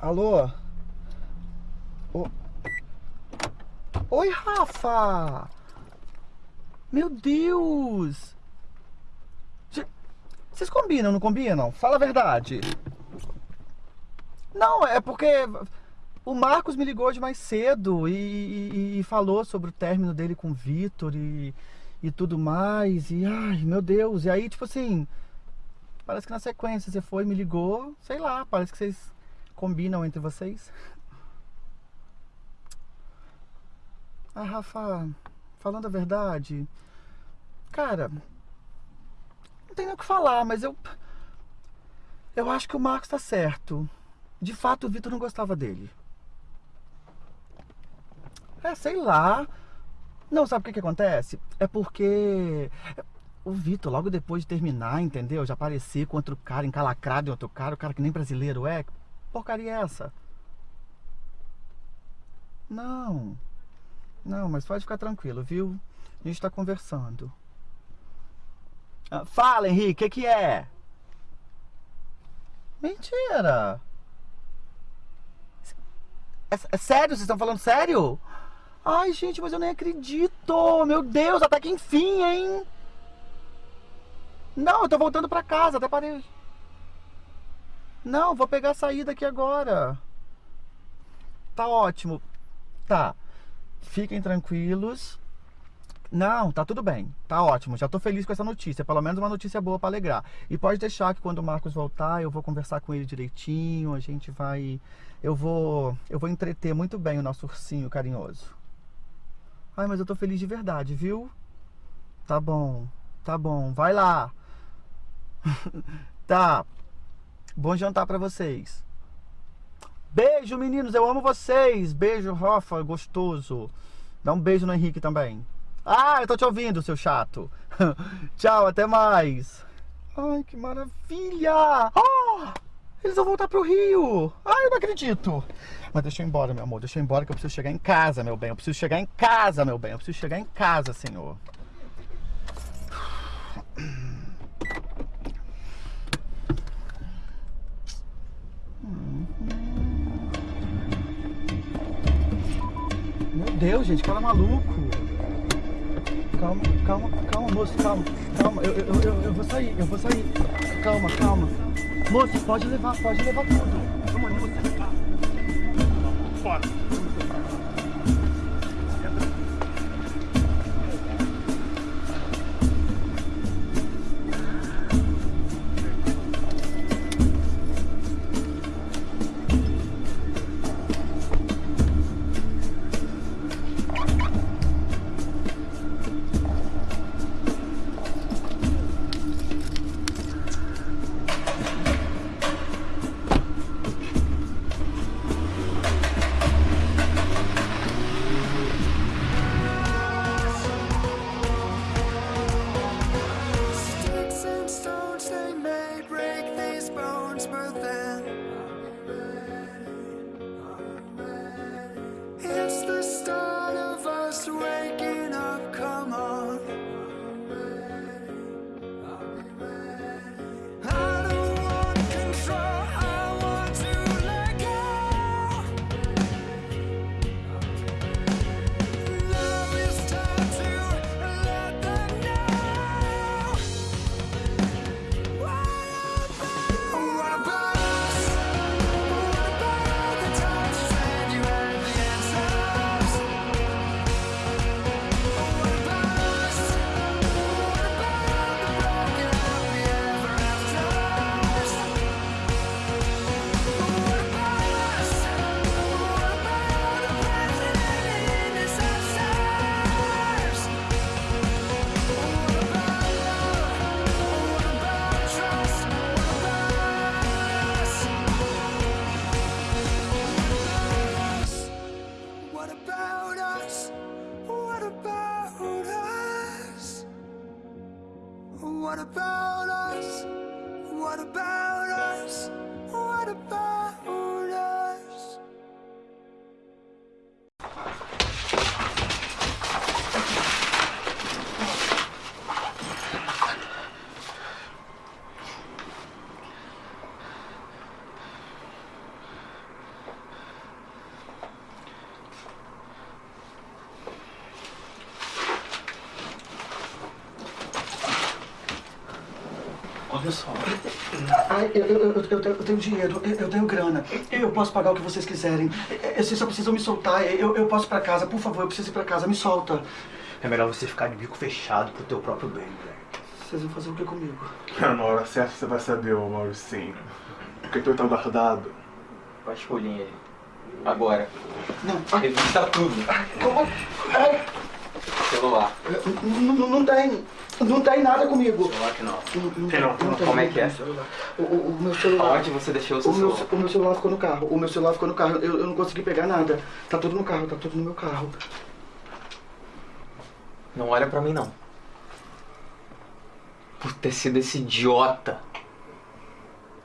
Alô? Ô- Oi, Rafa! Meu Deus! Cê- Vocês combinam, não combinam? Fala a verdade. Não, é porque o Marcos me ligou de mais cedo e, e- e falou sobre o término dele com o Vitor e, e tudo mais. E ai, meu Deus. E aí, tipo assim, parece que na sequência você foi, me ligou, sei lá, parece que vocês combinam entre vocês. Ah, Rafa, falando a verdade, cara, não tem nem o que falar, mas eu. Eu acho que o Marcos tá certo. De fato, o Vitor não gostava dele. É, sei lá. Não, sabe o que que acontece? É porque o Vitor, logo depois de terminar, entendeu? Já aparecer com outro cara encalacrado em outro cara, o cara que nem brasileiro é. Porcaria é essa? Não. Não, mas pode ficar tranquilo, viu? A gente tá conversando. Ah, fala, Henrique, o que, que é? Mentira! É, é sério? Vocês estão falando sério? Ai, gente, mas eu nem acredito! Meu Deus, até que enfim, hein? Não, eu tô voltando pra casa, até parei. Não, vou pegar a saída aqui agora. Tá ótimo. Tá. Fiquem tranquilos. Não, tá tudo bem. Tá ótimo. Já tô feliz com essa notícia. Pelo menos uma notícia boa pra alegrar. E pode deixar que quando o Marcos voltar, eu vou conversar com ele direitinho. A gente vai. Eu vou. Eu vou entreter muito bem o nosso ursinho carinhoso. Ai, mas eu tô feliz de verdade, viu? Tá bom. Tá bom. Vai lá. tá. Bom jantar pra vocês. Beijo, meninos. Eu amo vocês. Beijo, Rafa. Gostoso. Dá um beijo no Henrique também. Ah, eu tô te ouvindo, seu chato. Tchau, até mais. Ai, que maravilha. Ah, eles vão voltar pro Rio. Ai, eu não acredito. Mas deixa eu ir embora, meu amor. Deixa eu ir embora que eu preciso chegar em casa, meu bem. Eu preciso chegar em casa, meu bem. Eu preciso chegar em casa, senhor. Deus, gente, cara maluco. Calma, calma, calma, moço, calma, calma. Eu, eu, eu, eu vou sair, eu vou sair. Calma, calma. Moço, pode levar, pode levar tudo. Vamos você. Fora. Olha só. Ai, eu, eu, eu, eu tenho- eu tenho dinheiro, eu, eu tenho grana. Eu posso pagar o que vocês quiserem. Eu- Vocês só precisam me soltar. Eu, eu posso ir pra casa. Por favor, eu preciso ir pra casa. Me solta. É melhor você ficar de bico fechado pro teu próprio bem, velho. Vocês vão fazer o que comigo? Na hora certa você vai saber, ô Mauricinho. Porque tu tá guardado. Vasculhinha aí. Agora. Não. Revista tudo. Como? Ai, Celular. não, não, não tem. Não tem nada comigo. Celular que não. Não, Tem não, tem não. tem Como é que é? O, o- o meu celular. Onde você deixou o seu O meu, celular? o meu celular ficou no carro. O meu celular ficou no carro. Eu, eu não consegui pegar nada. Tá tudo no carro, tá tudo no meu carro. Não olha pra mim, não. Por ter sido esse idiota.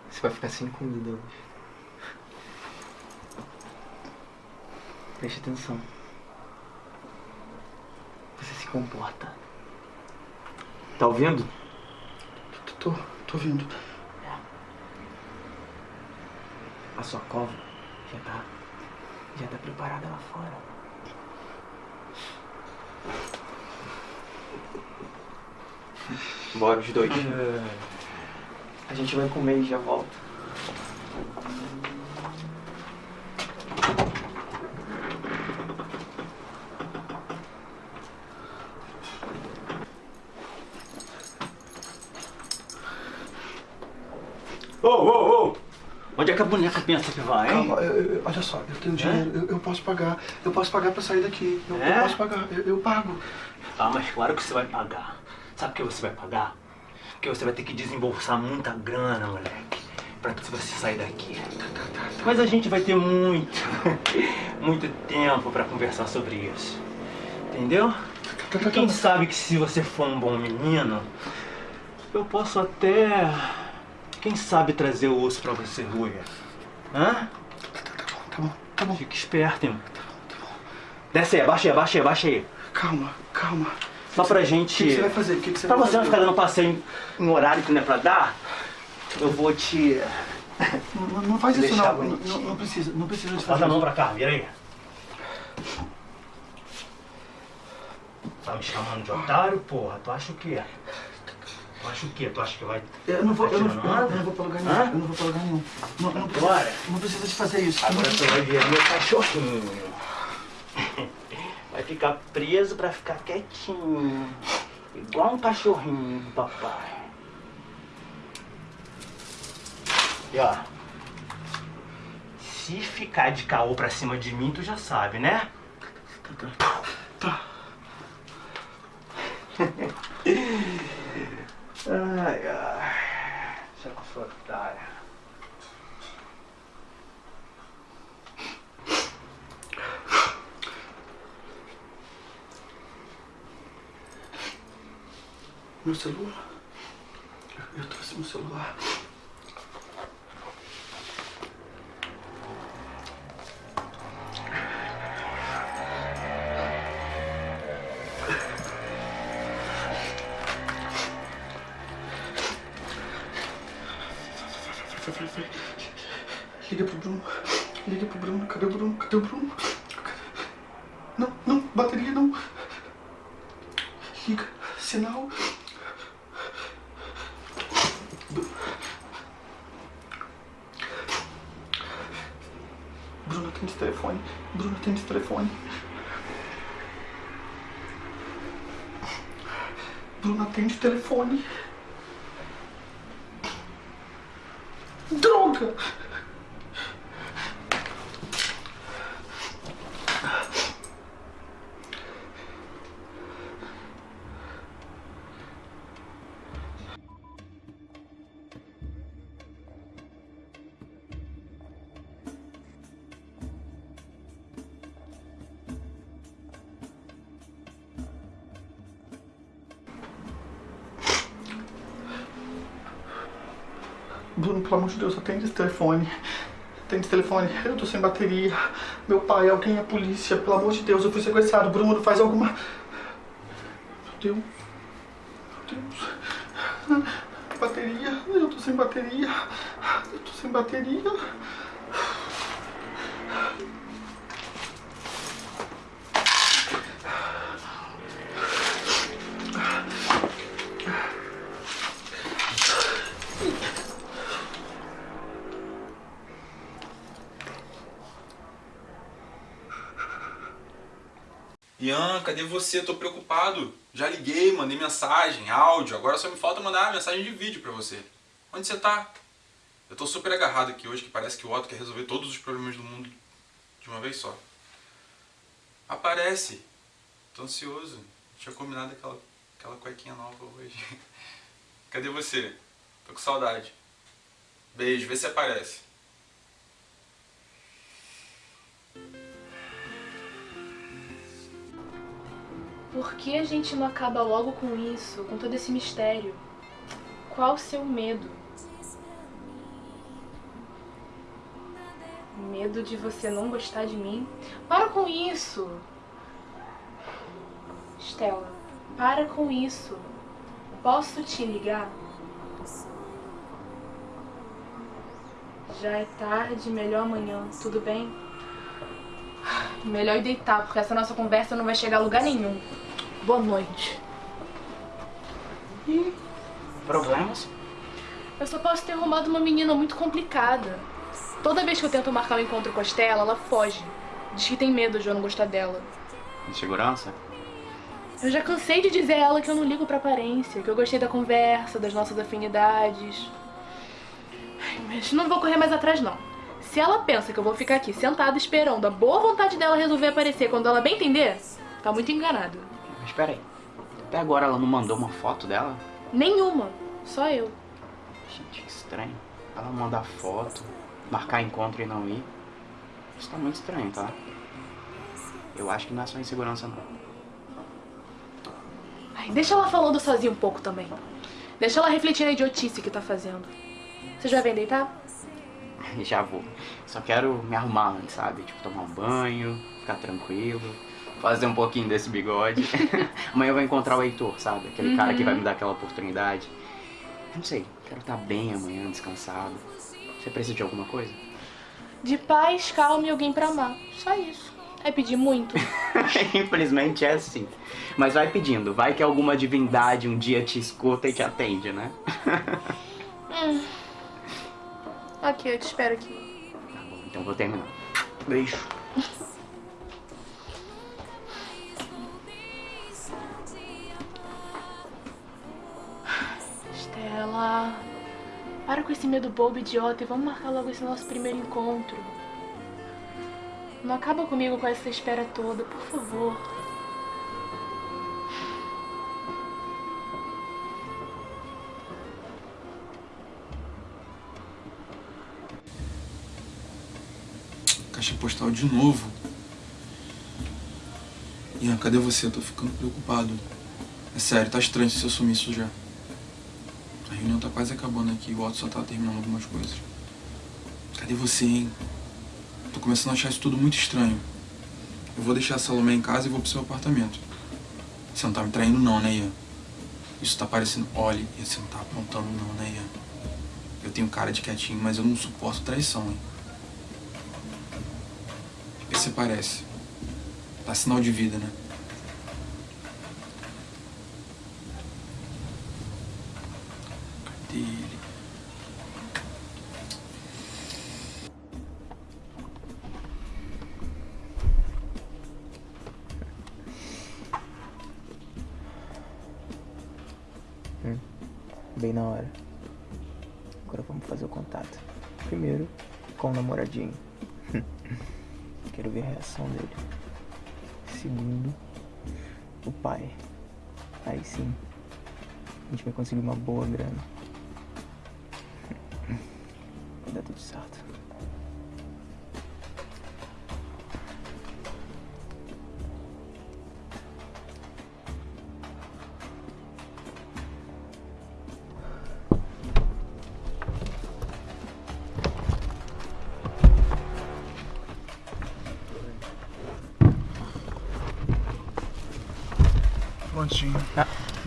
Você vai ficar sem comida hoje. Preste atenção. Você se comporta. Tá ouvindo? Tô, tô, tô vindo. A sua cova já tá. Já tá preparada lá fora. Bora os dois. A gente vai comer e já volta. Ô, ô, ô! Onde é que a boneca pensa que vai, hein? Calma, eu- eu- olha só, eu tenho dinheiro, eu, eu posso pagar. Eu posso pagar pra sair daqui. Eu, É? posso pagar, eu, pago. Ah, mas claro que você vai pagar. Sabe o que você vai pagar? Porque você vai ter que desembolsar muita grana, moleque, pra você sair daqui. Mas a gente vai ter muito, muito tempo pra conversar sobre isso. Entendeu? Tá, tá, Quem tá. sabe que se você for um bom menino, eu posso até. Quem sabe trazer o osso pra você roer? Hã? Tá bom, tá bom. Fica esperto, hein? Desce aí, abaixa aí, abaixa aí, abaixa aí. Calma, calma. Só pra O gente. que, que você vai fazer? O que, você Pra você não ficar dando passeio em horário que não é pra dar, eu vou te. Não, não- faz isso não. Não, não, precisa, não precisa de fazer a mão pra cá, vira aí. Tá me chamando de otário, porra? Tu acha o quê? Tu acha o quê? Tu acha que vai. Eu não vou, eu não, Tá não, onda? eu não vou pra lugar Hã? nenhum. Eu não vou pra lugar nenhum. Não, não, precisa, Bora. não precisa de fazer isso. Agora você vai ver meu cachorrinho. Vai ficar preso pra ficar quietinho. Igual um cachorrinho, do papai. E ó. Se ficar de caô pra cima de mim, tu já sabe, né? Tá. Ai, ai. Sou otário? Meu celular. Eu trouxe meu celular. Pelo amor de Deus, atende esse telefone. Atende esse telefone. Eu tô sem bateria. Meu pai, alguém é polícia. Pelo amor de Deus, eu fui sequestrado. Bruno, faz alguma. Meu Deus. Meu Deus. Bateria. Eu tô sem bateria. Eu tô sem bateria. Ian, cadê você? Tô preocupado. Já liguei, mandei mensagem, áudio. Agora só me falta mandar mensagem de vídeo pra você. Onde você tá? Eu tô super agarrado aqui hoje, que parece que o Otto quer resolver todos os problemas do mundo de uma vez só. Aparece. Tô ansioso. Tinha combinado aquela, aquela cuequinha nova hoje. Cadê você? Tô com saudade. Beijo, vê se aparece. Por que a gente não acaba logo com isso, com todo esse mistério? Qual o seu medo? Medo de você não gostar de mim? Para com isso! Stella, para com isso. Posso te ligar? Já é tarde, melhor amanhã, tudo bem? Melhor ir deitar, porque essa nossa conversa não vai chegar a lugar nenhum. Boa noite. Problemas? Eu só posso ter arrumado uma menina muito complicada. Toda vez que eu tento marcar um encontro com a Stella, ela foge. Diz que tem medo de eu não gostar dela. Insegurança? Eu já cansei de dizer a ela que eu não ligo pra aparência, que eu gostei da conversa, das nossas afinidades. Ai, Mas não vou correr mais atrás, não. Se ela pensa que eu vou ficar aqui sentada esperando a boa vontade dela resolver aparecer quando ela bem entender, tá muito enganada. Mas peraí. Até agora ela não mandou uma foto dela? Nenhuma. Só eu. Gente, que estranho. Ela mandar foto, marcar encontro e não ir. Isso tá muito estranho, tá? Eu acho que não é só insegurança, não. Ai, deixa ela falando sozinha um pouco também. Deixa ela refletir na idiotice que tá fazendo. Você já vem deitar? Já vou. Só quero me arrumar antes, sabe? Tipo, tomar um banho, ficar tranquilo, fazer um pouquinho desse bigode. Amanhã eu vou encontrar o Heitor, sabe? Aquele cara que vai me dar aquela oportunidade. Não sei, quero estar bem amanhã, descansado. Você precisa de alguma coisa? De paz, calma e alguém pra amar. Só isso. É pedir muito. Infelizmente é assim. Mas vai pedindo, vai que alguma divindade um dia te escuta e te atende, né? Hum. Ok, eu te espero aqui. Tá bom, então vou terminar. Beijo. Stella, para com esse medo bobo idiota e vamos marcar logo esse nosso primeiro encontro. Não acaba comigo com essa espera toda, por favor. Caixa postal de novo. Ian, cadê você? Eu tô ficando preocupado. É sério, tá estranho se eu sumir isso já. A reunião tá quase acabando aqui, o Otto só tá terminando algumas coisas. Cadê você, hein? Tô começando a achar isso tudo muito estranho. Eu vou deixar a Salomé em casa e vou pro seu apartamento. Você não tá me traindo não, né, Ian? Isso tá parecendo... Olha, você não tá apontando não, né, Ian? Eu tenho cara de quietinho, mas eu não suporto traição, hein? Você parece? Tá sinal de vida, né? Cadê ele? Bem na hora. Agora vamos fazer o contato. Primeiro, com o namoradinho. Quero ver a reação dele. Segundo, o pai. Aí sim, a gente vai conseguir uma boa grana.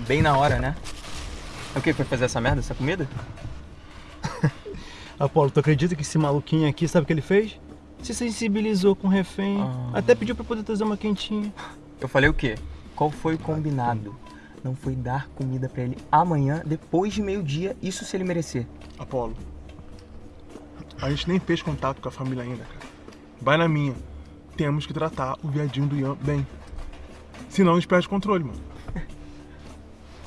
Bem na hora, né? O que foi fazer essa merda, essa comida? Apolo, tu acredita que esse maluquinho aqui, sabe o que ele fez? Se sensibilizou com o refém, Ah. até pediu pra poder trazer uma quentinha. Eu falei o quê? Qual foi o combinado? Não foi dar comida pra ele amanhã, depois de meio-dia, isso se ele merecer. Apolo, a gente nem fez contato com a família ainda, cara. Vai na minha. Temos que tratar o viadinho do Ian bem. Senão a gente perde o controle, mano.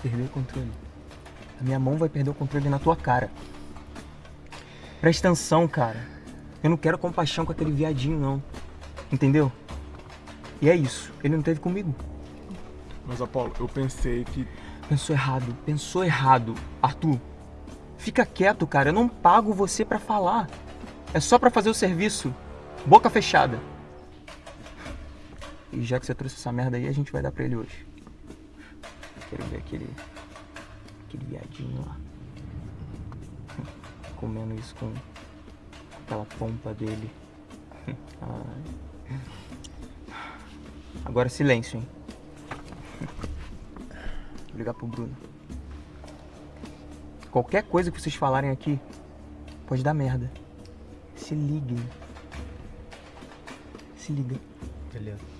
Perder o controle. A minha mão vai perder o controle na tua cara. Presta atenção, cara. Eu não quero compaixão com aquele viadinho, não. Entendeu? E é isso. Ele não teve comigo. Mas, Apolo, eu pensei que. Pensou errado. Pensou errado. Arthur, fica quieto, cara. Eu não pago você pra falar. É só pra fazer o serviço. Boca fechada. E já que você trouxe essa merda aí, a gente vai dar pra ele hoje. Quero ver aquele. aquele viadinho lá. Comendo isso com aquela pompa dele. Agora silêncio, hein? Vou ligar pro Bruno. Qualquer coisa que vocês falarem aqui pode dar merda. Se liguem. Se liga. Beleza.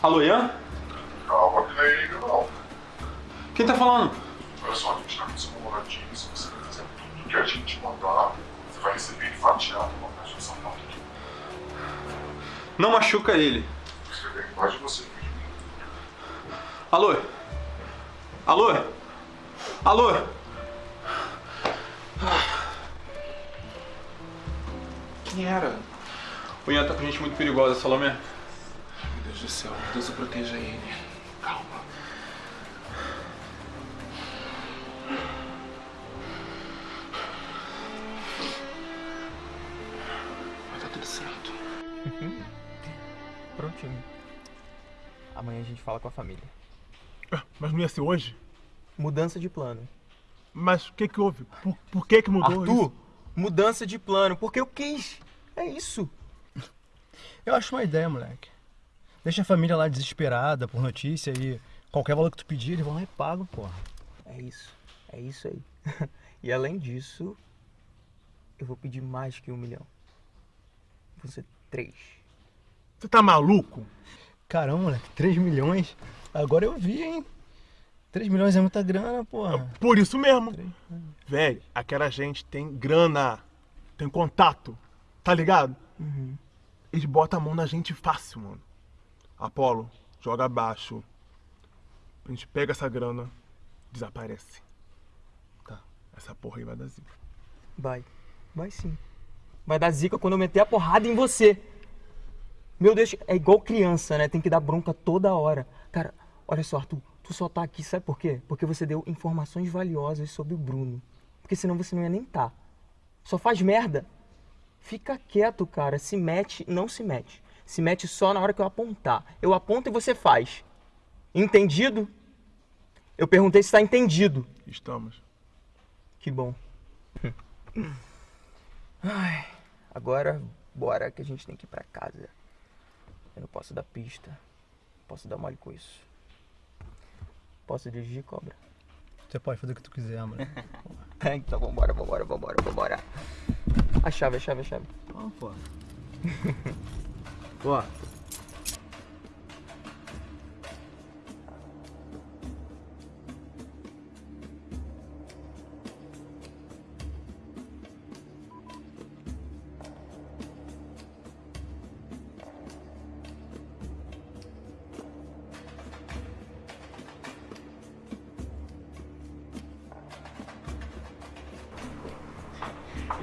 Alô, Ian? Calma, que não é ele não. Quem tá falando? Olha só, a gente tá com seu namoradinho, se você vai fazer tudo que a gente mandar, você vai receber ele fatiado uma caixa de sapato aqui. Não machuca ele. Escrever embaixo de você. Alô? Alô? Alô? Quem era? O Ian tá com gente muito perigosa, Salomé. Deus do céu, Deus proteja ele. Calma. Vai dar tudo certo. Prontinho. Amanhã a gente fala com a família. Mas não ia ser hoje? Mudança de plano. Mas o que que houve? Por, por que que mudou Arthur, isso? mudança de plano, porque eu quis. É isso. Eu acho uma ideia, moleque. Deixa a família lá desesperada por notícia e qualquer valor que tu pedir, eles vão lá e pagam, porra. É isso. É isso aí. e além disso, eu vou pedir mais que um milhão. Vão ser três. Você tá maluco? Caramba, moleque, 3 milhões? Agora eu vi, hein? 3 milhões é muita grana, porra. Por isso mesmo. Velho, aquela gente tem grana, tem contato, tá ligado? Uhum. Eles botam a mão na gente fácil, mano. Apolo, joga abaixo. A gente pega essa grana, desaparece. Tá, essa porra aí vai dar zica. Vai. Vai sim. Vai dar zica quando eu meter a porrada em você. Meu Deus, é igual criança, né? Tem que dar bronca toda hora. Cara, olha só, Arthur, tu só tá aqui, sabe por quê? Porque você deu informações valiosas sobre o Bruno. Porque senão você não ia nem tá. Só faz merda. Fica quieto, cara. Se mete, não se mete. Se mete só na hora que eu apontar. Eu aponto e você faz. Entendido? Eu perguntei se tá entendido. Estamos. Que bom. Ai, agora bora que a gente tem que ir pra casa. Eu não posso dar pista. Não posso dar mole com isso. Posso dirigir, cobra? Você pode fazer o que tu quiser, moleque. então vambora, vambora, vambora, vambora. A chave, a chave, a chave. Ó, porra. Ó,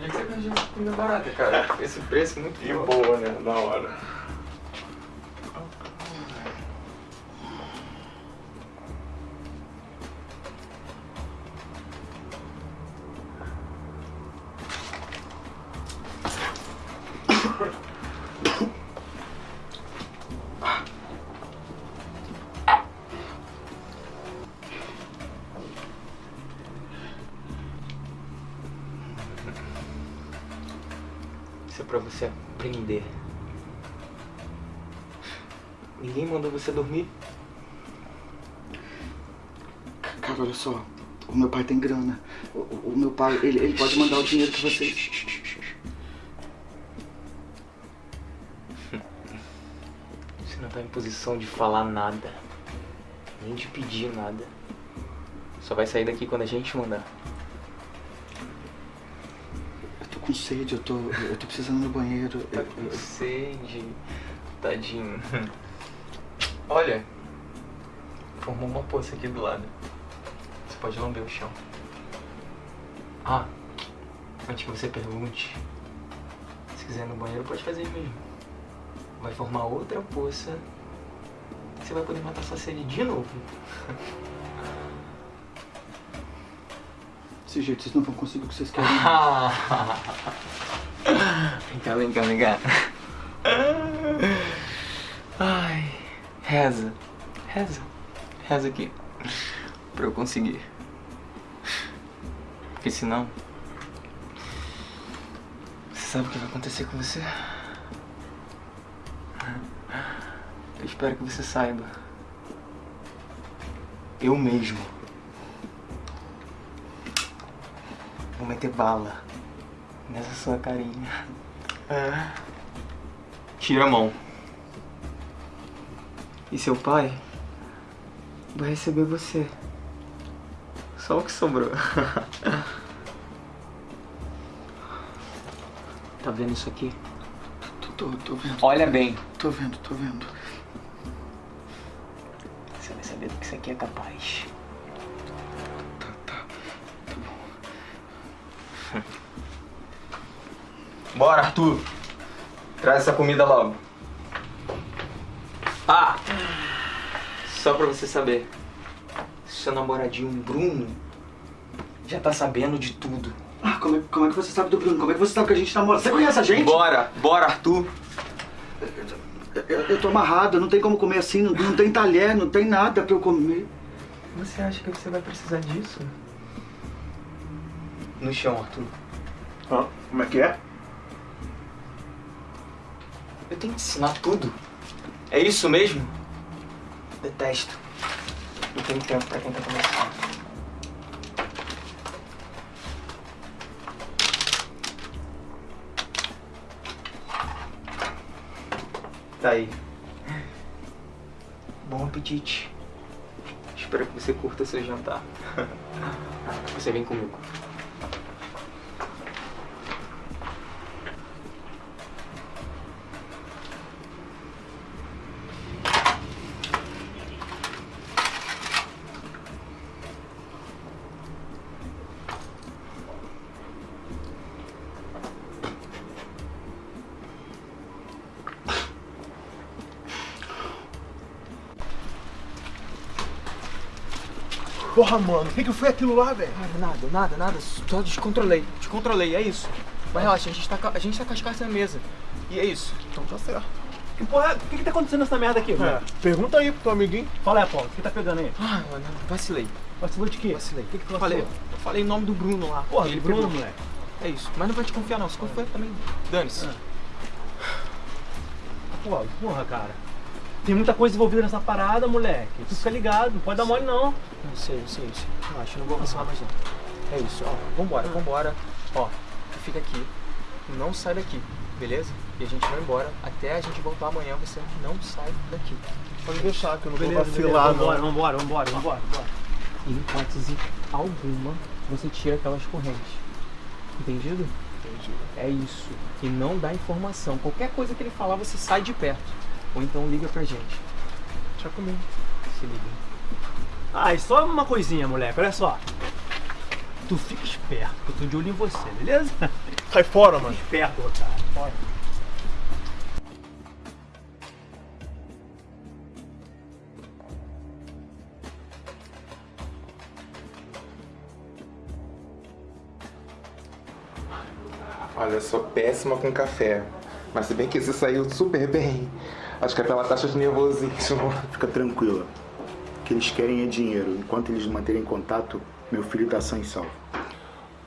que você arranjou comida barata, cara. Esse preço é muito E boa, né? Na hora. Ninguém mandou você dormir? Cara, olha só. O meu pai tem grana. O, o- o meu pai, ele, ele pode mandar o dinheiro que vocês. Você não tá em posição de falar nada. Nem de pedir nada. Só vai sair daqui quando a gente mandar. Eu tô com sede, eu tô, eu tô precisando no banheiro. Tá Eu- com eu- sede. Tadinho. Olha. Formou uma poça aqui do lado. Você pode lamber o chão. Ah, antes que você pergunte, se quiser ir no banheiro, pode fazer mesmo. Vai formar outra poça. Você vai poder matar sua sede de novo. Desse jeito vocês não vão conseguir o que vocês querem. vem cá, vem cá, vem cá. Ai, reza, reza, reza aqui. Pra eu conseguir. Porque senão. Você sabe o que vai acontecer com você? Eu espero que você saiba. Eu mesmo. Vou meter bala nessa sua carinha. Tira a mão. E seu pai vai receber você. Só o que sobrou. tá vendo isso aqui? Tô, tô, tô vendo. Olha bem. Tô vendo, tô vendo. Você vai saber do que isso aqui é capaz. Tá, tá. Bora, Arthur. Traz essa comida logo. Ah! Só pra você saber. Seu namoradinho Bruno já tá sabendo de tudo. Ah, como é, como é que você sabe do Bruno? Como é que você sabe que a gente namora? Você conhece a gente? Bora, bora, Arthur. Eu, eu tô amarrado, não tem como comer assim, não, não tem talher, não tem nada pra eu comer. Você acha que você vai precisar disso? No chão, Arthur. Ah, como é que é? Eu tenho que ensinar tudo. É isso mesmo? Detesto. Não tenho tempo pra quem tá começando. Tá aí. Bom apetite. Espero que você curta seu jantar. Você vem comigo. Porra, mano, o que, que foi aquilo lá, velho? Nada, nada, nada. Só descontrolei. Descontrolei, é isso. Mas relaxa, a gente tá, com- a gente tá com as cartas na mesa. E é isso. Então tá certo. Que porra, o que que tá acontecendo nessa merda aqui, É, velho? pergunta aí pro teu amiguinho. Fala aí, Apolo, o que tá pegando aí? Ah, mano, vacilei. Vacilou de quê? Vacilei. O que que tu falei, eu falei o nome do Bruno lá. Porra, Ele Bruno, pegou. moleque. É isso. Mas não vai te confiar não. Se confiar também, dane-se. Porra, porra, cara. Tem muita coisa envolvida nessa parada, moleque. Tu fica ligado, não pode dar mole não. Eu sei, eu sei, eu sei. Relaxa, eu não vou vacilar mais não. É isso, ó. Vambora, vambora. Ó, tu fica aqui. Não sai daqui, beleza? E a gente vai embora. Até a gente voltar amanhã, você não sai daqui. Pode deixar que eu não vou Beleza, vacilar, beleza, vambora, não. vambora, vambora, vambora, vambora. Em hipótese alguma, você tira aquelas correntes. Entendido? Entendi. É isso. E não dá informação. Qualquer coisa que ele falar, você sai de perto. Ou então liga pra gente. Deixa comigo. Se liga. Ah, e só uma coisinha, moleque, olha só. Tu fica esperto, que eu tô de olho em você, beleza? Sai fora, mano. Esperto, otário. Bora. Olha, eu sou péssima com café. Mas se bem que esse saiu super bem. Acho que é pela taxa de nervosismo. Fica tranquila. O que eles querem é dinheiro. Enquanto eles manterem contato, meu filho tá sã e salvo.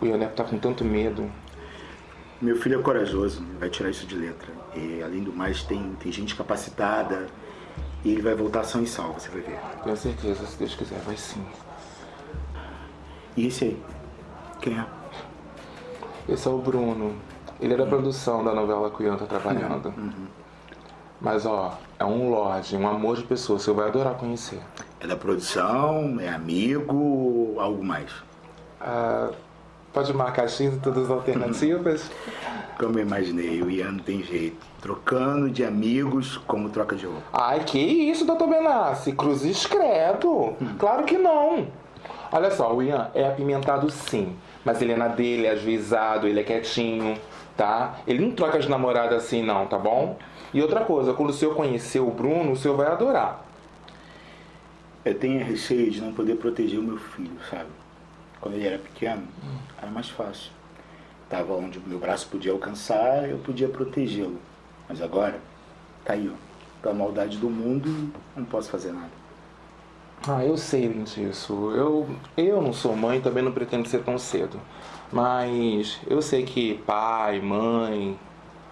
O Ioneto tá com tanto medo. Meu filho é corajoso, vai tirar isso de letra. E, além do mais, tem, tem gente capacitada e ele vai voltar são e salvo, você vai ver. Tenho certeza, se Deus quiser, vai sim. E esse aí? Quem é? Esse é o Bruno. Ele é da produção da novela que o Ian tá trabalhando. Mas ó, É um lorde, um amor de pessoa. Você vai adorar conhecer. É da produção, é amigo, algo mais? Ah, pode marcar X em todas as alternativas? Como eu imaginei, o Ian não tem jeito. Trocando de amigos como troca de roupa. Ai, que isso, doutor Benassi? Cruzes credo. Claro que não. Olha só, o Ian é apimentado sim. Mas ele é na dele, é ajuizado, ele é quietinho, tá? Ele não troca de namorada assim não, tá bom? E outra coisa, quando o senhor conhecer o Bruno, o senhor vai adorar. Eu tenho receio de não poder proteger o meu filho, sabe? Quando ele era pequeno, era mais fácil. Tava onde o meu braço podia alcançar, eu podia protegê-lo. Mas agora, tá aí, ó. Pela maldade do mundo, não posso fazer nada. Ah, eu sei disso. Eu, eu não sou mãe, também não pretendo ser tão cedo. Mas eu sei que pai, mãe,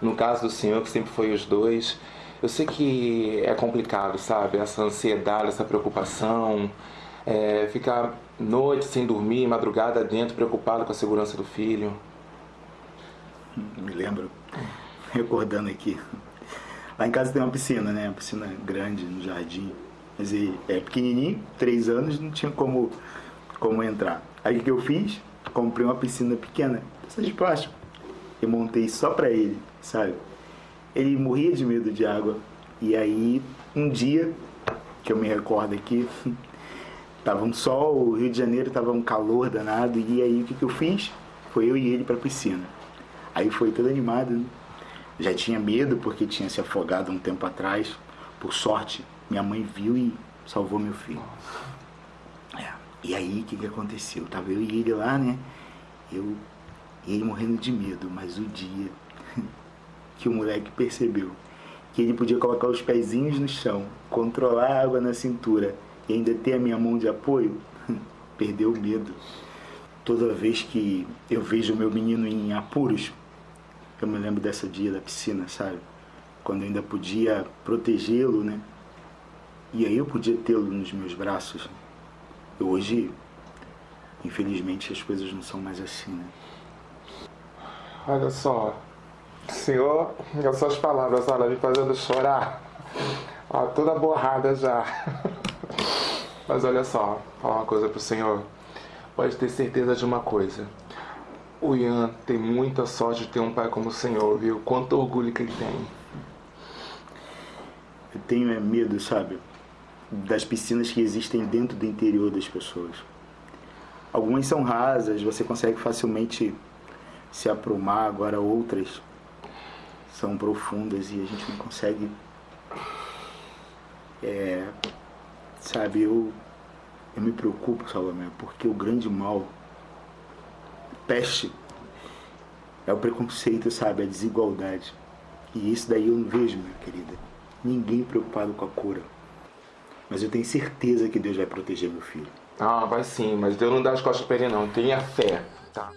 no caso do senhor, que sempre foi os dois, eu sei que é complicado, sabe? Essa ansiedade, essa preocupação, é, ficar noite sem dormir, madrugada dentro, preocupado com a segurança do filho. Me lembro, recordando aqui. Lá em casa tem uma piscina, né? Uma piscina grande no jardim. Mas é pequenininho, três anos, não tinha como, como entrar. Aí o que eu fiz? Comprei uma piscina pequena, piscina de plástico. E montei só pra ele, sabe? Ele morria de medo de água. E aí, um dia, que eu me recordo aqui, tava um sol, o Rio de Janeiro tava um calor danado. E aí o que, que eu fiz? Foi eu e ele pra piscina. Aí foi todo animado, né? Já tinha medo porque tinha se afogado um tempo atrás. Por sorte, minha mãe viu e salvou meu filho. É. E aí, o que, que aconteceu? Tava eu e ele lá, né? Eu ele morrendo de medo, mas o dia que o moleque percebeu que ele podia colocar os pezinhos no chão, controlar a água na cintura e ainda ter a minha mão de apoio, perdeu o medo. Toda vez que eu vejo o meu menino em apuros, eu me lembro dessa dia da piscina, sabe? Quando eu ainda podia protegê-lo, né? E aí eu podia tê-lo nos meus braços. Hoje, infelizmente, as coisas não são mais assim, né? Olha só, senhor, as suas palavras, olha, me fazendo chorar. Ó, toda borrada já. Mas olha só, falar uma coisa pro senhor. Pode ter certeza de uma coisa. O Ian tem muita sorte de ter um pai como o senhor, viu? Quanto orgulho que ele tem. Eu tenho é, medo, sabe? Das piscinas que existem dentro do interior das pessoas. Algumas são rasas, você consegue facilmente se aprumar, agora outras são profundas e a gente não consegue. É, sabe, eu, eu me preocupo, Salomé, porque o grande mal, peste, é o preconceito, sabe, a desigualdade. E isso daí eu não vejo, minha querida. Ninguém preocupado com a cura. Mas eu tenho certeza que Deus vai proteger meu filho. Ah, vai sim, mas Deus não dá as costas pra ele não. Tenha fé. Tá.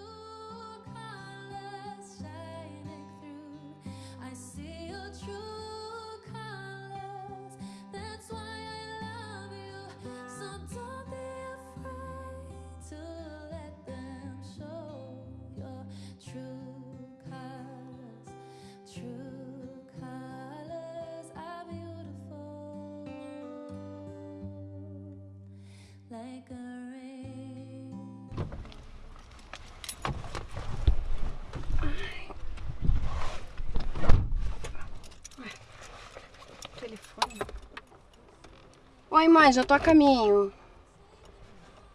Já tô a caminho.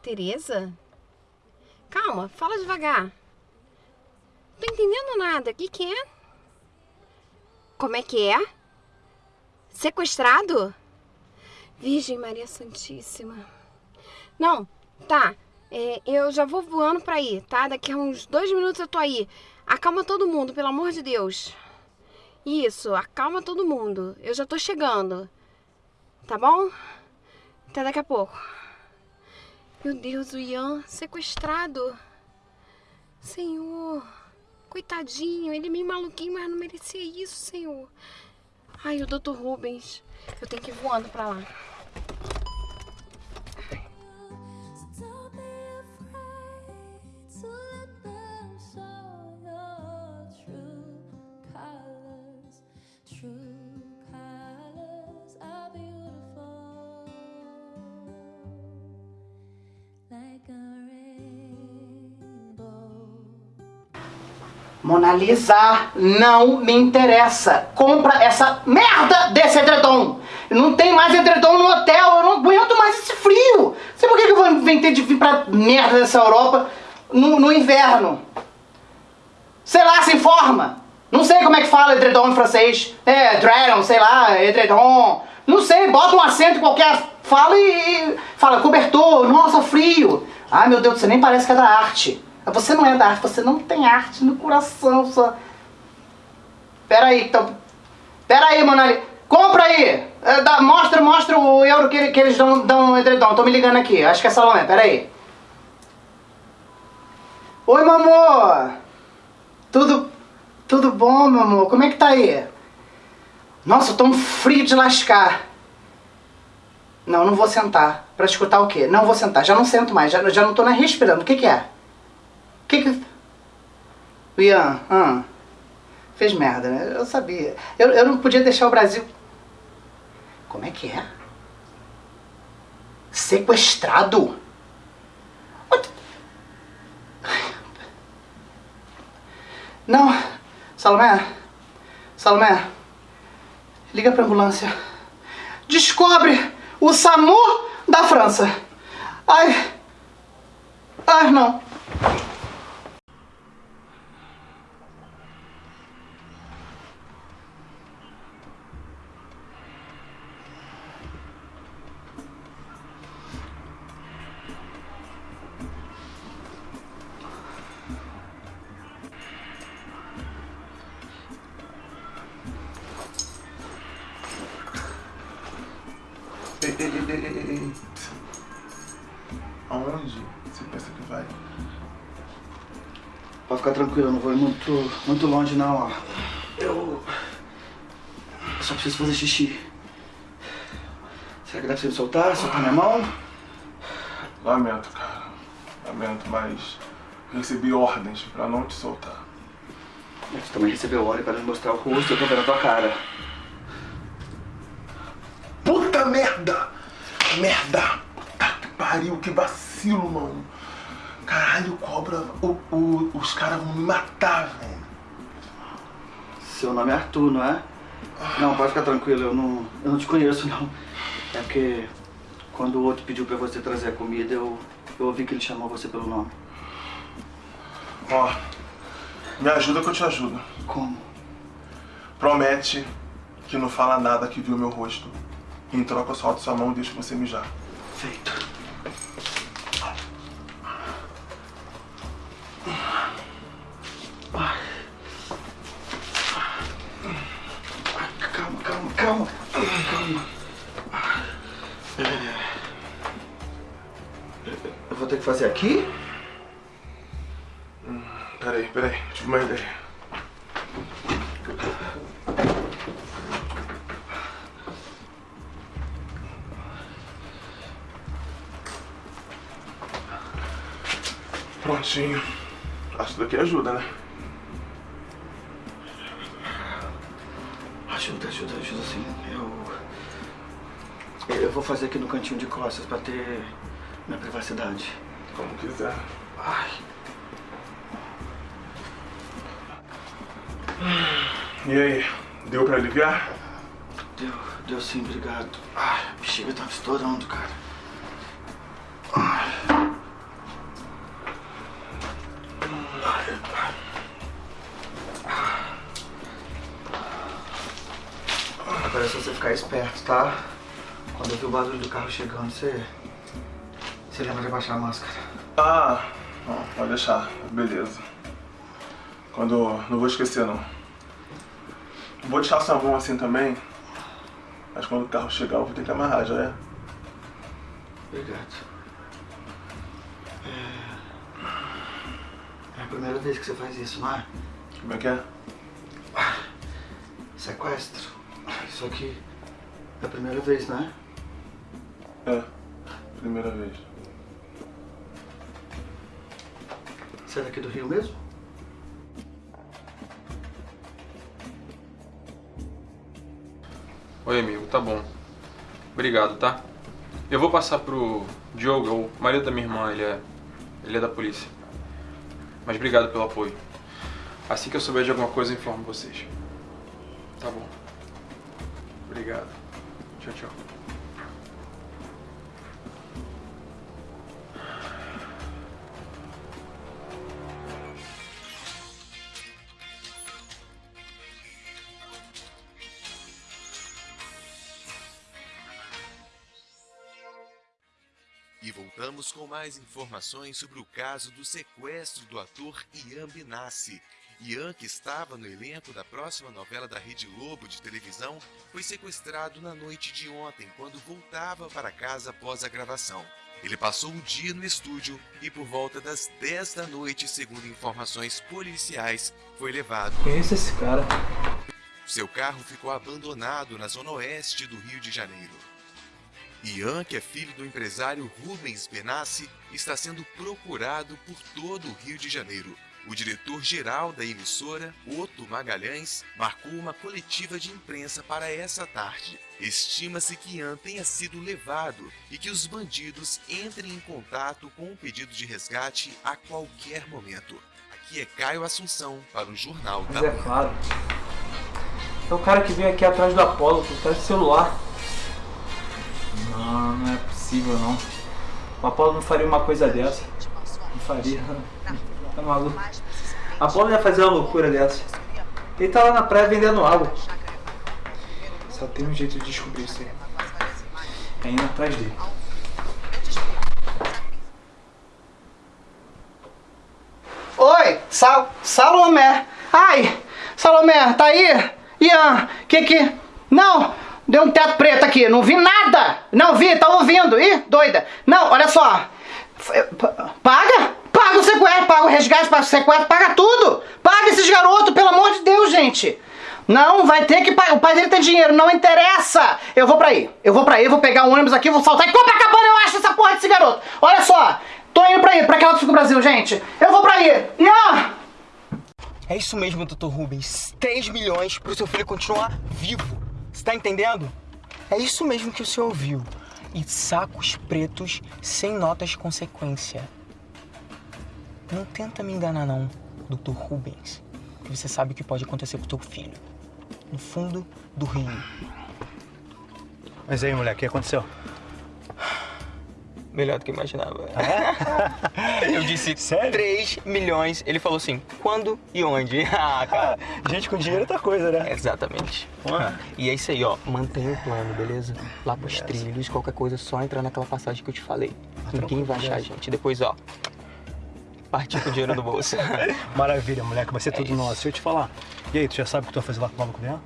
Tereza? Calma, fala devagar. Não tô entendendo nada. O que que é? Como é que é? Sequestrado? Virgem Maria Santíssima. Não, tá. É, eu já vou voando pra aí, tá? Daqui a uns dois minutos eu tô aí. Acalma todo mundo, pelo amor de Deus. Isso, acalma todo mundo. Eu já tô chegando. Tá bom? Até daqui a pouco. Meu Deus, o Ian sequestrado. Senhor, coitadinho, ele é meio maluquinho, mas não merecia isso, Senhor. Ai, o Dr. Rubens. Eu tenho que ir voando pra lá. Mona Lisa, não me interessa. Compra essa merda desse edredom. Não tem mais edredom no hotel, eu não aguento mais esse frio. Sei por que eu vou inventar de vir pra merda dessa Europa no, no inverno. Sei lá, se informa. Não sei como é que fala edredom em francês. É, dragon, sei lá, edredom. Não sei, bota um acento qualquer, fala e, e fala cobertor, nossa, frio. Ai meu Deus, você nem parece que é da arte. Você não é da arte, você não tem arte no coração, só. Pera aí, então. Pera aí, Monali. Compra aí! É, dá- mostra, mostra o euro que, que eles dão, dão edredom. Tô me ligando aqui. Acho que é Salomé, pera aí. Oi, meu amor! Tudo. Tudo bom, meu amor? Como é que tá aí? Nossa, tô um frio de lascar. Não, não vou sentar. Pra escutar o quê? Não vou sentar. Já não sento mais. Já, já não tô nem respirando. O que que é? Que que... Ian, ah, fez merda, né? Eu sabia. Eu, eu não podia deixar o Brasil... Como é que é? Sequestrado? Não, Salomé, Salomé, liga pra ambulância. Descobre o SAMU da França. Ai, ai não. Aonde você pensa que vai? Pode ficar tranquilo, eu não vou ir muito, muito longe não, ó. Eu... eu só preciso fazer xixi. Será que dá pra você me soltar? Soltar minha mão? Lamento, cara. Lamento, mas recebi ordens pra não te soltar. Você também recebeu ordem para me mostrar o rosto, eu tô vendo a tua cara. Merda! Merda! Tá que pariu, que vacilo, mano. Caralho, cobra, o, o- os caras vão me matar, velho. Seu nome é Arthur, não é? Não, pode ficar tranquilo, eu não, eu não te conheço não. É porque quando o outro pediu pra você trazer a comida, eu, eu ouvi que ele chamou você pelo nome. Ó, me ajuda que eu te ajudo. Como? Promete que não fala nada que viu meu rosto. Em troca, eu solto sua mão e deixo você mijar. Feito. Calma, calma, calma. Calma. Eu vou ter que fazer aqui? Peraí, peraí, tive uma ideia. Prontinho. Acho que daqui ajuda, né? Ajuda, ajuda, ajuda sim. Eu. Eu vou fazer aqui no cantinho de costas pra ter minha privacidade. Como quiser. Ai. E aí, deu pra aliviar? Deu, deu sim, obrigado. Ai, a bexiga tava estourando, cara. Ficar esperto, tá? Quando eu vi o barulho do carro chegando, você. Você lembra de abaixar a máscara. Ah, não, pode deixar. Beleza. Quando. Não vou esquecer, não. Vou deixar sua mão assim também. Mas quando o carro chegar, eu vou ter que amarrar, já é? Obrigado. É... é a primeira vez que você faz isso, não é? Como é que é? Sequestro. Isso aqui é a primeira vez, né? É. Primeira vez. Você é daqui do Rio mesmo? Oi, amigo, tá bom. Obrigado, tá? Eu vou passar pro Diogo, é o marido da minha irmã, ele é Ele é da polícia. Mas obrigado pelo apoio. Assim que eu souber de alguma coisa, eu informo vocês. Tá bom. Obrigado. Tchau, tchau. E voltamos com mais informações sobre o caso do sequestro do ator Ian Benassi. Ian, que estava no elenco da próxima novela da Rede Globo de televisão, foi sequestrado na noite de ontem, quando voltava para casa após a gravação. Ele passou o dia no estúdio e por volta das 10 da noite, segundo informações policiais, foi levado. Conheço esse cara. Seu carro ficou abandonado na zona oeste do Rio de Janeiro. Ian, que é filho do empresário Rubens Benassi, está sendo procurado por todo o Rio de Janeiro. O diretor-geral da emissora, Otto Magalhães, marcou uma coletiva de imprensa para essa tarde. Estima-se que Ian tenha sido levado e que os bandidos entrem em contato com um pedido de resgate a qualquer momento. Aqui é Caio Assunção para o Jornal da Mas é claro. É o cara que veio aqui atrás do Apolo, por trás do celular. Não, não é possível não. O Apolo não faria uma coisa dessa. Não faria. Tá maluco. O Apolo ia fazer uma loucura dessa. Ele tá lá na praia vendendo água. Só tem um jeito de descobrir isso aí. É indo atrás dele. Oi, Sal Salomé. Ai, Salomé, tá aí? Ian, que que... Não, deu um teto preto aqui, não vi nada. Não vi, tá ouvindo. Ih, doida. Não, olha só. Paga? Paga o sequestro, paga o resgate, paga o sequestro, paga tudo. Paga esses garotos, pelo amor de Deus, gente. Não, vai ter que pagar. O pai dele tem dinheiro, não interessa. Eu vou pra aí. Eu vou pra aí, vou pegar um ônibus aqui, vou saltar em Copacabana, eu acho essa porra desse garoto. Olha só, tô indo pra aí, pra aquela do Brasil, gente. Eu vou pra aí. Ian! É isso mesmo, Dr. Rubens. 3 milhões pro seu filho continuar vivo. Você tá entendendo? É isso mesmo que o senhor ouviu. E sacos pretos sem notas de consequência. Não tenta me enganar não, Dr. Rubens. Que você sabe o que pode acontecer com o teu filho. No fundo do rio. Mas aí, moleque, o que aconteceu? Melhor do que imaginava. eu disse 3 milhões. Ele falou assim, quando e onde? Ah, cara. Gente com dinheiro é outra coisa, né? Exatamente. E é isso aí, ó. Mantenha o plano, beleza? Lá pros trilhos, qualquer coisa, é só entrar naquela passagem que eu te falei. Ninguém vai achar a gente. Depois, ó. Partir com o dinheiro no bolso. Maravilha, moleque, vai ser tudo nosso. Deixa eu te falar. E aí, tu já sabe o que tu vai fazer lá com o maluco Ian?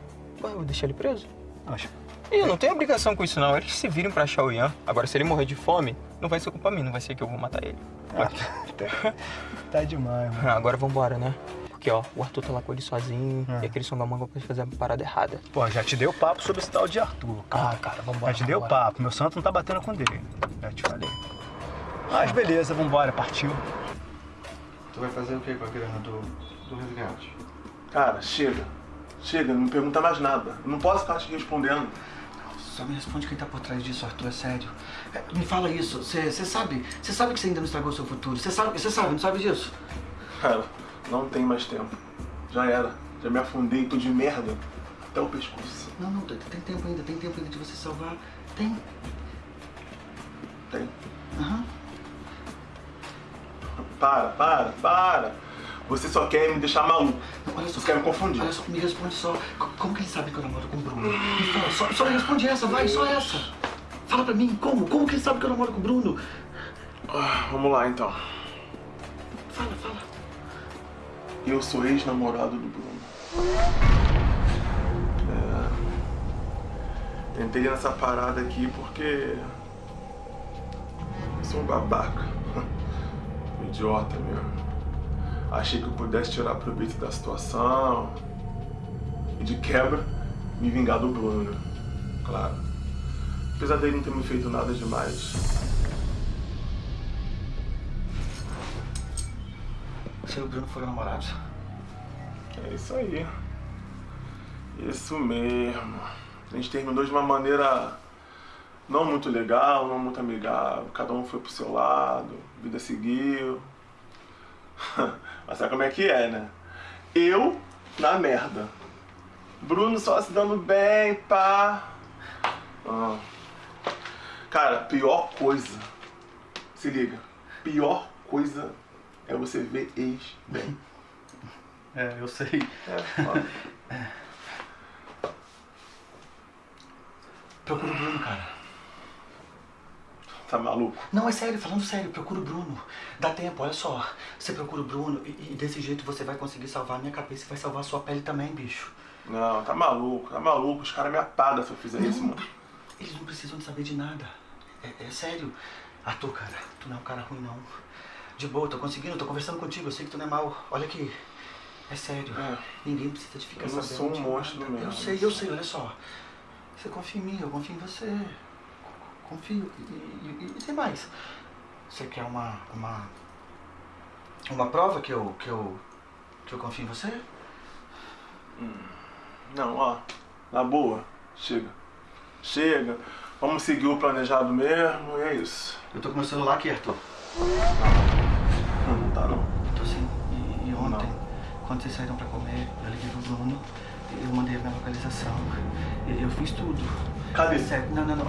Ué, eu vou deixar ele preso? Acho. E eu não tenho obrigação com isso, não. Eles se virem pra achar o Ian. Agora, se ele morrer de fome, não vai ser culpa minha, não vai ser que eu vou matar ele. Tá demais, mano. Ah, Agora vambora, né? Porque, ó, o Arthur tá lá com ele sozinho e aquele som da manga pode fazer a parada errada. Pô, já te dei o papo sobre esse tal de Arthur. Ah, cara, vambora. Já te dei o papo. Meu santo não tá batendo com dele. Já te falei. Mas beleza, vambora, partiu. Tu vai fazer o que com a grana do, do resgate? Cara, chega. Chega, não me pergunta mais nada. Eu não posso ficar te respondendo. Só me responde quem tá por trás disso, Arthur, é sério. É, me fala isso, você sabe, você sabe que você ainda não estragou o seu futuro. Você sabe, você sabe, não sabe disso? Cara, não tem mais tempo. Já era. Já me afundei, tô de merda. Até o pescoço. Não, não, tem, tem tempo ainda, tem tempo ainda de você salvar. Tem. Tem. Aham. Para, para, para. Você só quer me deixar maluco. Olha só, Você quer me confundir. Olha só, me responde só. Co- Como que ele sabe que eu namoro com o Bruno? Me fala, só, só me responde essa, vai, só essa. Fala pra mim, como? Como que ele sabe que eu namoro com o Bruno? Ah, vamos lá então. Fala, fala. Eu sou ex-namorado do Bruno. É... Tentei nessa parada aqui porque. Eu sou um babaca. Idiota mesmo. Achei que eu pudesse tirar proveito da situação. E de quebra, me vingar do Bruno? Claro. Apesar dele não ter me feito nada demais. Você e o Bruno foram namorados. É isso aí. Isso mesmo. A gente terminou de uma maneira não muito legal, não muito amigável. Cada um foi pro seu lado, a vida seguiu. Mas sabe como é que é, né? Eu na merda. Bruno só se dando bem, pá. Ah. Cara, pior coisa. Se liga. Pior coisa é você ver ex bem. É, eu sei. É, foda. Procura o Bruno, cara. Tá maluco? Não, é sério, falando sério, procura o Bruno. Dá tempo, olha só. Você procura o Bruno e, e desse jeito você vai conseguir salvar a minha cabeça e vai salvar a sua pele também, bicho. Não, tá maluco, tá maluco. Os caras me apagam se eu fizer isso, mano. Eles não precisam de saber de nada. É, é sério. Arthur, cara, tu não é um cara ruim, não. De boa, tô conseguindo, tô conversando contigo, eu sei que tu não é mal. Olha aqui. É sério. Ninguém precisa de ficar Eu não sabendo. sou um monstro mesmo. Eu sei, eu sei, olha só. Você confia em mim, eu confio em você. Confio. E, e, e tem mais. Você quer uma. uma. uma prova que eu. que eu. que eu confio em você? Não, ó. Na boa. Chega. Chega. Vamos seguir o planejado mesmo e é isso. Eu tô com meu celular aqui, Arthur. Não tá não. Tô sim. E, e ontem, quando vocês saíram pra comer, eu liguei pro Bruno, eu mandei a minha localização. Eu fiz tudo. Cadê? Sério, não, não, não.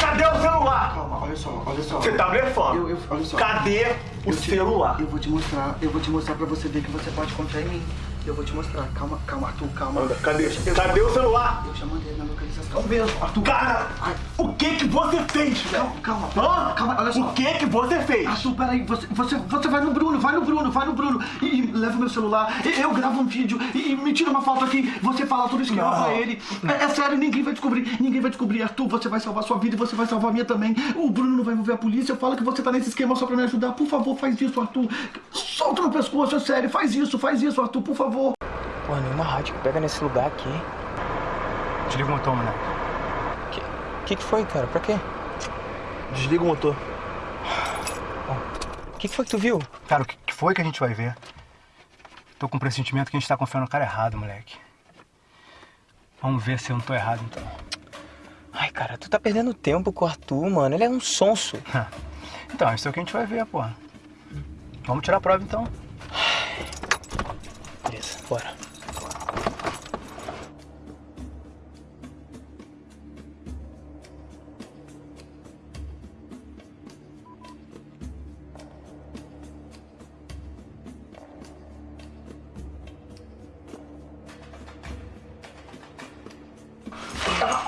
Cadê o celular? Calma, olha só, olha só. Você tá blefando. Eu, eu, olha só. Cadê o Eu te- celular? Eu vou te mostrar, eu vou te mostrar pra você ver que você pode confiar em mim. Eu vou te mostrar. Calma, calma, Arthur, calma. Anda, cadê? Eu eu- Cadê o celular? Eu já mandei a minha localização mesmo, Arthur. Cara, o que que você fez, velho? Calma, calma, calma, olha só. O que que você fez? Arthur, peraí, você, você, você vai no Bruno, vai no Bruno, vai no Bruno e, e leva meu celular, e eu gravo um vídeo e, e me tira uma foto aqui, você fala todo o esquema Não. pra ele. É, é sério, ninguém vai descobrir, ninguém vai descobrir, Arthur, você vai salvar sua vida e você vai salvar a minha também. O Bruno não vai envolver a polícia, eu falo que você tá nesse esquema só pra me ajudar. Por favor, faz isso, Arthur. Solta no pescoço, é sério, faz isso, faz isso, Arthur, por favor. Pô, nenhuma rádio que pega nesse lugar aqui. Desliga o motor, moleque. Que, que que foi, cara? Pra quê? Desliga o motor. O que, que foi que tu viu? Cara, o que que foi que a gente vai ver? Tô com um pressentimento que a gente tá confiando no cara errado, moleque. Vamos ver se eu não tô errado, então. Ai, cara, tu tá perdendo tempo com o Arthur, mano. Ele é um sonso. Então, isso é o que a gente vai ver, porra. Vamos tirar a prova, então. Beleza, bora.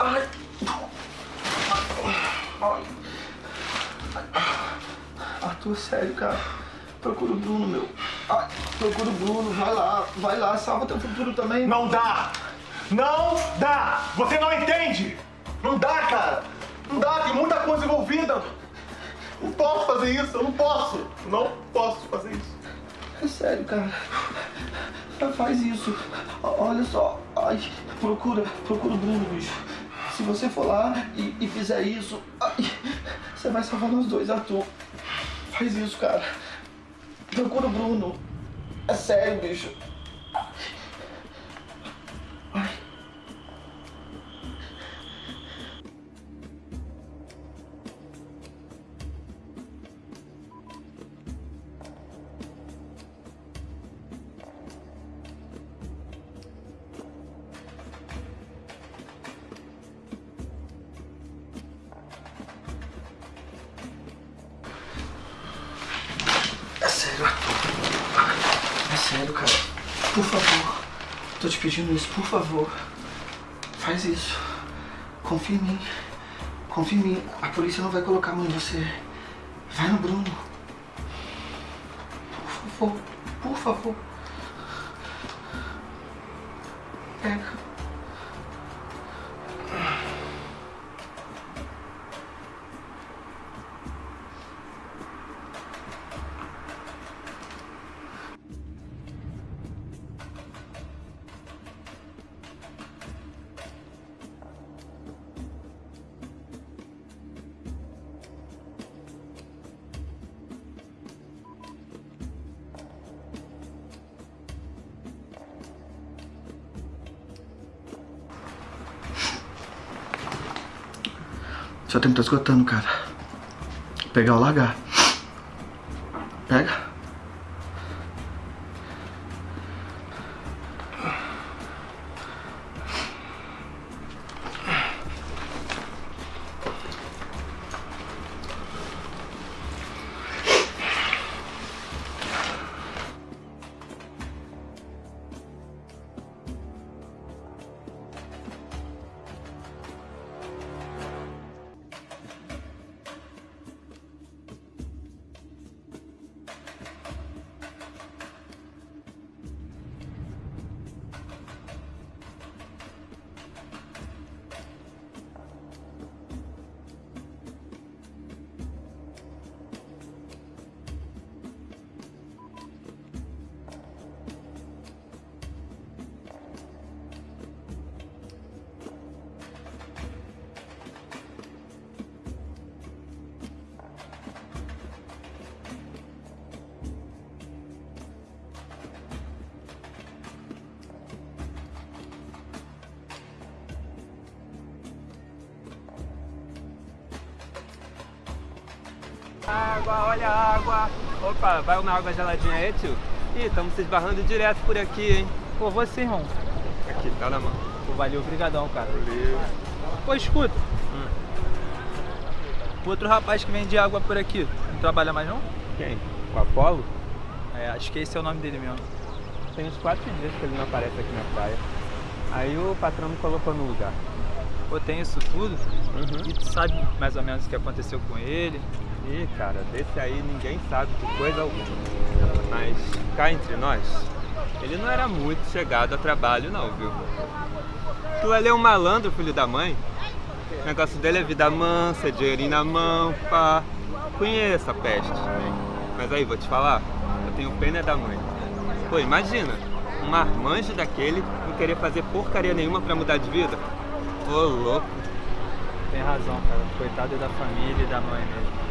Ai. Ai. Sério, cara. Procura o Bruno, meu. Ai, procura o Bruno, vai lá, vai lá, salva teu futuro também. Não dá! Não dá! Você não entende! Não dá, cara! Não dá, tem muita coisa envolvida! Não posso fazer isso, eu não posso! Não posso fazer isso! É sério, cara. Faz isso. Olha só. Ai, procura, procura o Bruno, bicho. Se você for lá e, e fizer isso, ai, você vai salvar nós dois, Arthur. Faz isso, cara. Procura o Bruno. É sério, bicho. Isso, por favor. Faz isso. Confia em mim. Confia em mim. A polícia não vai colocar a mão em você. Vai no Bruno. Por favor. Por favor. Seu tempo tá esgotando, cara. Pegar ou largar. Opa, vai uma água geladinha aí, tio? Ih, estamos se esbarrando direto por aqui, hein? Pô, você, irmão. Aqui, tá na mão. Pô, valeu, brigadão, cara. Valeu. Pô, escuta. O outro rapaz que vende água por aqui, não trabalha mais não? Quem? O Apolo? É, acho que esse é o nome dele mesmo. Tem uns quatro dias que ele não aparece aqui na praia. Aí o patrão me colocou no lugar. Pô, tem isso tudo? E tu sabe mais ou menos o que aconteceu com ele? Ih, cara, desse aí ninguém sabe de coisa alguma. Mas cá entre nós, ele não era muito chegado a trabalho não, viu? Tu ali é um malandro, filho da mãe. O negócio dele é vida mansa, dinheirinho na mão, pá. Conheço a peste. Mas aí, vou te falar, eu tenho pena da mãe. Pô, imagina, um marmanjo daquele não querer fazer porcaria nenhuma pra mudar de vida. Ô, louco. Tem razão, cara. Coitado da família e da mãe mesmo.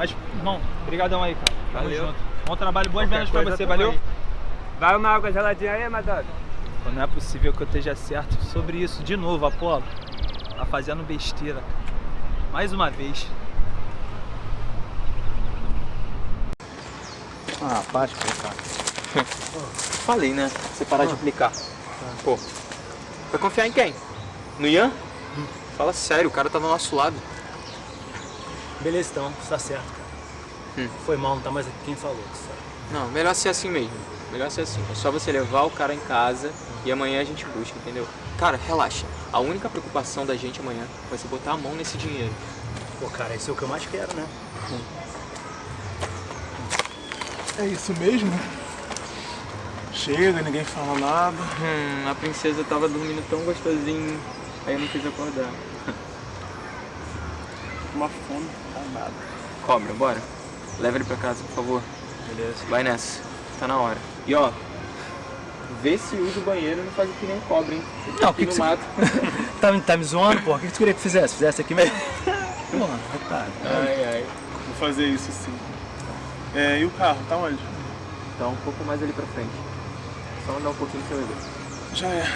Mas, irmão, brigadão aí, cara. Tamo Valeu. junto. Bom trabalho, boas vendas pra você, valeu? aí. Vai uma água geladinha aí, Madonna. Não é possível que eu esteja certo sobre isso de novo, Apolo. Tá fazendo besteira. Mais uma vez. Ah, para de colocar. Falei, né? Você parar de implicar. Pô, vai confiar em quem? No Ian? Fala sério, o cara tá do nosso lado. Beleza, então, você tá certo, cara. Hum. Foi mal, não tá mais aqui quem falou, sabe? Não, melhor ser assim mesmo. Melhor ser assim. É só você levar o cara em casa e amanhã a gente busca, entendeu? Cara, relaxa. A única preocupação da gente amanhã vai ser botar a mão nesse dinheiro. Pô, cara, isso é o que eu mais quero, né? É isso mesmo? Chega, ninguém fala nada. Hum, a princesa tava dormindo tão gostosinho, aí eu não quis acordar. Uma fome danada. Cobra, bora. Leva ele pra casa, por favor. Beleza. Vai nessa. Tá na hora. E ó, vê se usa o banheiro e não faz o que nem cobra, hein? Fica Não, o aqui que no que você- mato. tá, me- tá me zoando, pô? O que que tu queria que fizesse? Fizesse aqui mesmo? Pô, tá. Ai, ai. Vou fazer isso sim. É, e o carro, tá onde? Tá um pouco mais ali pra frente. Só andar um pouquinho que você vai ver. Já é.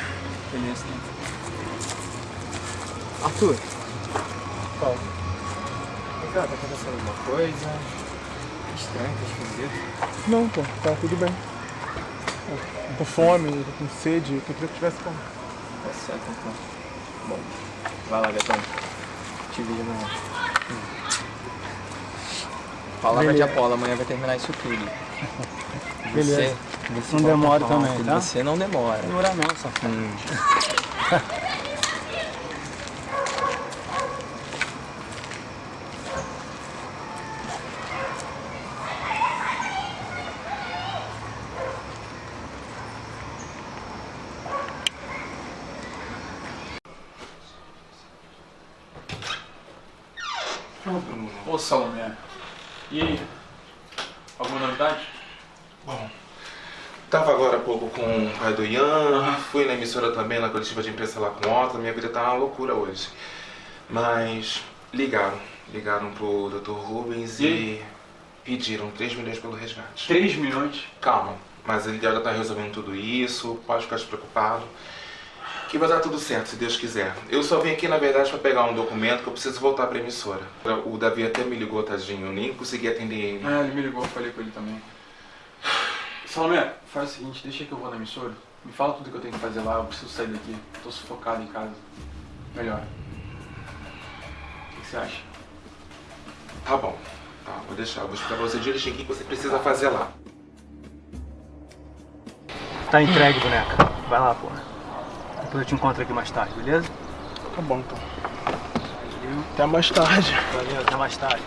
Beleza. Arthur. Qual? Cá, tá acontecendo alguma coisa? Estranho, tá escondido. Não, pô, tá tudo bem. Tô com fome, tô com sede, eu queria que tivesse como. Tá certo, então. Bom, vai lá, Gatão. Te vejo amanhã. Palavra de. Apolo, amanhã vai terminar isso tudo. Beleza. Você, você Não demora também, tá? Você não demora. Não demora não, safado. Hum. Ô Salomé, e aí? Alguma novidade? Bom, tava agora há pouco com o pai do Ian, fui na emissora também, na coletiva de imprensa lá com Otto, minha vida tá uma loucura hoje. Mas ligaram, ligaram pro Dr. Rubens E e, pediram 3 milhões pelo resgate. 3 milhões? Calma, mas ele já tá resolvendo tudo isso, pode ficar despreocupado. Que vai dar tudo certo, se Deus quiser. Eu só vim aqui, na verdade, pra pegar um documento que eu preciso voltar pra emissora. O Davi até me ligou, tadinho. Eu nem consegui atender ele. É, ele me ligou, eu falei com ele também. Salomé, faz o seguinte, deixa que eu vou na emissora. Me fala tudo que eu tenho que fazer lá, eu preciso sair daqui. Tô sufocado em casa. Melhor. O que você acha? Tá bom. Tá, vou deixar. Vou explicar pra você direitinho o que você precisa fazer lá. Tá entregue, boneca. Vai lá, porra. Depois eu te encontro aqui mais tarde, beleza? Tá bom, então. Até mais tarde. Valeu, até mais tarde.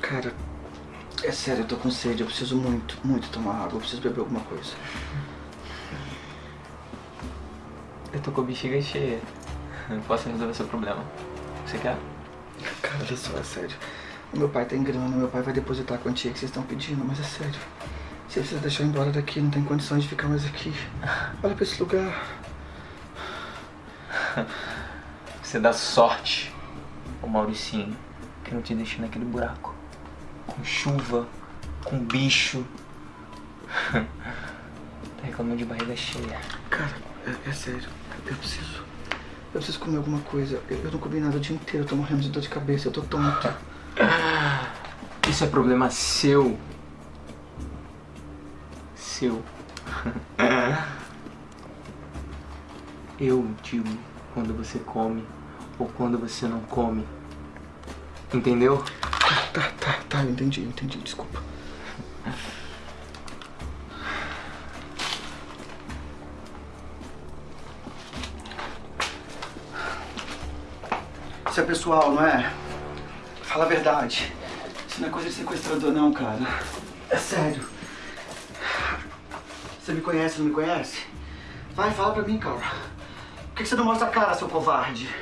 Cara, é sério, eu tô com sede. Eu preciso muito, muito tomar água. Eu preciso beber alguma coisa. Eu tô com a bexiga cheia. Eu posso resolver seu problema. Você quer? Cara, olha só, é sério. O meu pai tem grana, meu pai vai depositar a quantia que vocês estão pedindo, mas é sério. Você precisa deixar eu embora daqui, não tem condições de ficar mais aqui. Olha pra esse lugar. Você dá sorte, ô Mauricinho, que eu não te deixei naquele buraco. Com chuva, com bicho. tá reclamando de barriga cheia. Cara, é, é sério. Eu preciso. Eu preciso comer alguma coisa. Eu, eu não comi nada o dia inteiro, eu tô morrendo de dor de cabeça, eu tô tonto. Isso é problema seu. Seu. Eu digo quando você come ou quando você não come. Entendeu? Tá, tá, tá, eu entendi, eu entendi, desculpa. Isso é pessoal, não é? Fala a verdade. Isso não é coisa de sequestrador não, cara. É sério. Você me conhece, não me conhece? Vai, fala pra mim, cara. Por que que você não mostra a cara, seu covarde?